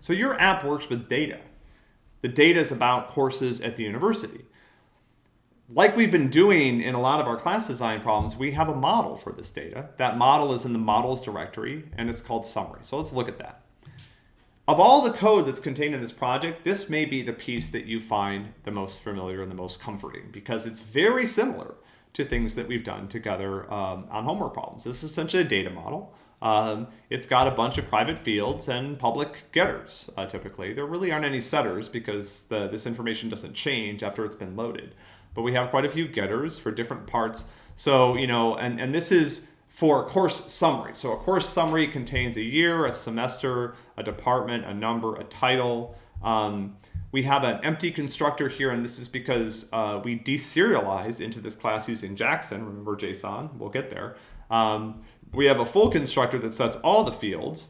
So your app works with data. The data is about courses at the university. Like we've been doing in a lot of our class design problems, we have a model for this data. That model is in the models directory and it's called summary. So let's look at that. Of all the code that's contained in this project, this may be the piece that you find the most familiar and the most comforting because it's very similar to things that we've done together um, on homework problems. This is essentially a data model. Um, it's got a bunch of private fields and public getters, uh, typically. There really aren't any setters because the, this information doesn't change after it's been loaded. But we have quite a few getters for different parts. So, you know, and, and this is for a course summary. So a course summary contains a year, a semester, a department, a number, a title. Um, we have an empty constructor here, and this is because uh, we deserialize into this class using Jackson, remember JSON, we'll get there. Um, we have a full constructor that sets all the fields.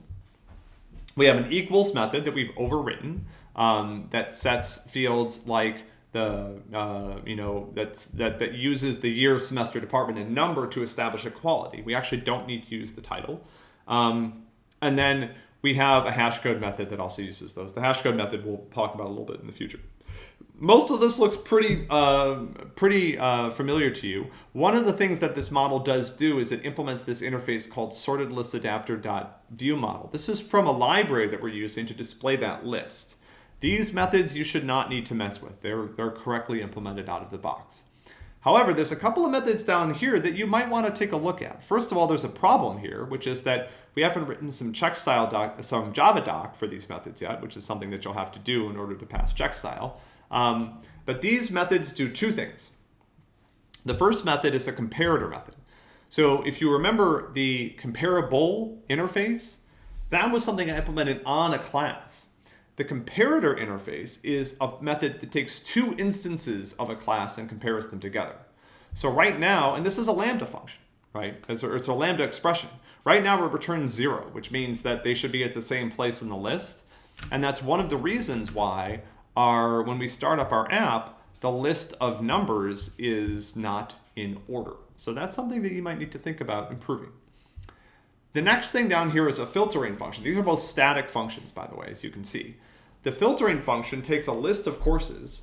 We have an equals method that we've overwritten um, that sets fields like the uh, you know that's that that uses the year, semester, department, and number to establish equality. We actually don't need to use the title, um, and then we have a hash code method that also uses those. The hash code method we'll talk about a little bit in the future. Most of this looks pretty uh, pretty uh, familiar to you. One of the things that this model does do is it implements this interface called sorted list adapter view model. This is from a library that we're using to display that list. These methods you should not need to mess with. They're, they're correctly implemented out of the box. However, there's a couple of methods down here that you might want to take a look at. First of all, there's a problem here, which is that we haven't written some check style doc, some Java doc for these methods yet, which is something that you'll have to do in order to pass check style. Um, but these methods do two things. The first method is a comparator method. So if you remember the comparable interface, that was something I implemented on a class. The comparator interface is a method that takes two instances of a class and compares them together. So right now, and this is a Lambda function, right? It's a, it's a Lambda expression. Right now we're returning zero, which means that they should be at the same place in the list. And that's one of the reasons why our, when we start up our app, the list of numbers is not in order. So that's something that you might need to think about improving. The next thing down here is a filtering function. These are both static functions, by the way, as you can see. The filtering function takes a list of courses,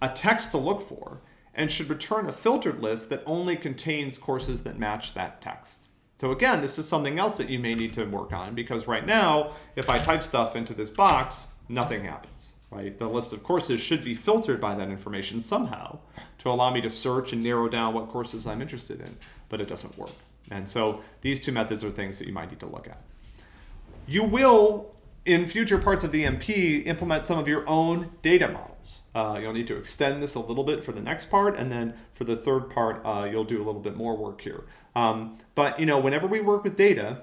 a text to look for, and should return a filtered list that only contains courses that match that text. So again, this is something else that you may need to work on because right now, if I type stuff into this box, nothing happens, right? The list of courses should be filtered by that information somehow to allow me to search and narrow down what courses I'm interested in, but it doesn't work. And so these two methods are things that you might need to look at. You will in future parts of the MP, implement some of your own data models. Uh, you'll need to extend this a little bit for the next part, and then for the third part, uh, you'll do a little bit more work here. Um, but you know, whenever we work with data,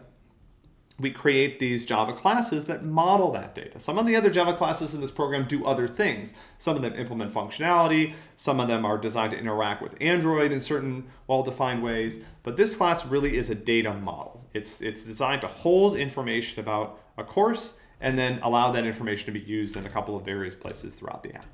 we create these Java classes that model that data. Some of the other Java classes in this program do other things. Some of them implement functionality, some of them are designed to interact with Android in certain well-defined ways, but this class really is a data model. It's, it's designed to hold information about a course and then allow that information to be used in a couple of various places throughout the app.